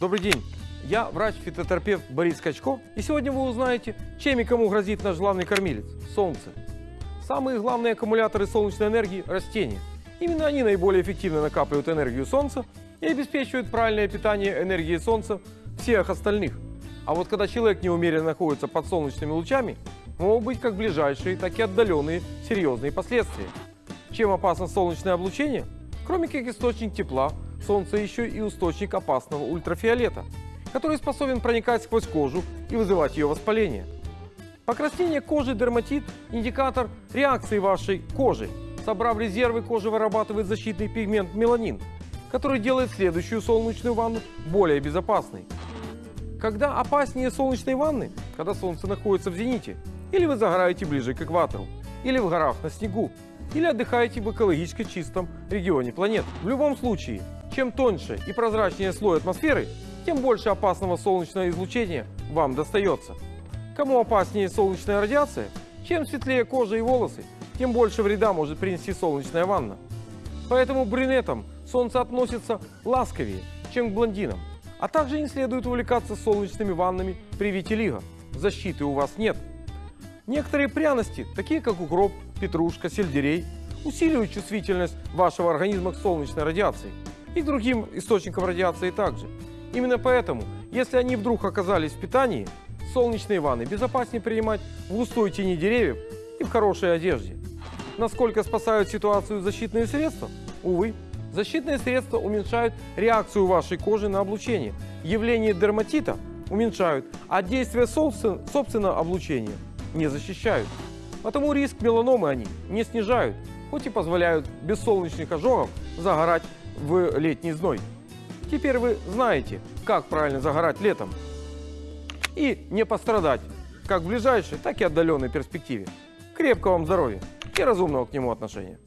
Добрый день. Я врач-фитотерапевт Борис Качко. И сегодня вы узнаете, чем и кому грозит наш главный кормилец – солнце. Самые главные аккумуляторы солнечной энергии – растения. Именно они наиболее эффективно накапливают энергию солнца и обеспечивают правильное питание энергии солнца всех остальных. А вот когда человек неумеренно находится под солнечными лучами, могут быть как ближайшие, так и отдаленные серьезные последствия. Чем опасно солнечное облучение? Кроме как источник тепла, солнце еще и источник опасного ультрафиолета, который способен проникать сквозь кожу и вызывать ее воспаление. Покраснение кожи дерматит – индикатор реакции вашей кожи. Собрав резервы, кожа вырабатывает защитный пигмент меланин, который делает следующую солнечную ванну более безопасной. Когда опаснее солнечной ванны? Когда солнце находится в зените, или вы загораете ближе к экватору, или в горах на снегу, или отдыхаете в экологически чистом регионе планет. В любом случае, чем тоньше и прозрачнее слой атмосферы, тем больше опасного солнечного излучения вам достается. Кому опаснее солнечная радиация? Чем светлее кожа и волосы, тем больше вреда может принести солнечная ванна. Поэтому брюнетам солнце относится ласковее, чем к блондинам. А также не следует увлекаться солнечными ваннами при витилиго. Защиты у вас нет. Некоторые пряности, такие как укроп, петрушка, сельдерей, усиливают чувствительность вашего организма к солнечной радиации и к другим источникам радиации также. Именно поэтому, если они вдруг оказались в питании, солнечные ванны безопаснее принимать в густой тени деревьев и в хорошей одежде. Насколько спасают ситуацию защитные средства? Увы, защитные средства уменьшают реакцию вашей кожи на облучение. Явление дерматита уменьшают, а действие собствен- собственного облучения не защищают. Потому риск меланомы они не снижают, хоть и позволяют без солнечных ожогов загорать в летний зной. Теперь вы знаете, как правильно загорать летом и не пострадать как в ближайшей, так и отдаленной перспективе. Крепкого вам здоровья и разумного к нему отношения.